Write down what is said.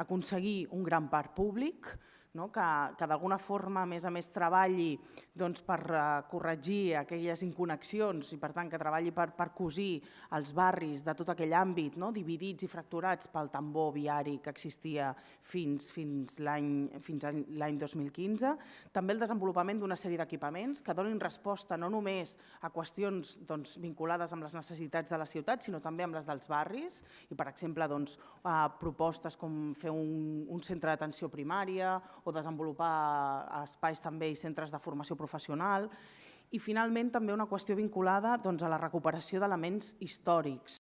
aconseguir un gran parc públic, no? que, que d'alguna forma, a més a més, treballi doncs, per uh, corregir aquelles inconnexions i, per tant, que treballi per, per cosir els barris de tot aquell àmbit, no? dividits i fracturats pel tambor viari que existia fins, fins l'any 2015. També el desenvolupament d'una sèrie d'equipaments que donin resposta no només a qüestions doncs, vinculades amb les necessitats de la ciutat, sinó també amb les dels barris i, per exemple, doncs, uh, propostes com fer un, un centre d'atenció primària o desenvolupar espais també i centres de formació professional. I finalment també una qüestió vinculada doncs, a la recuperació d'elements històrics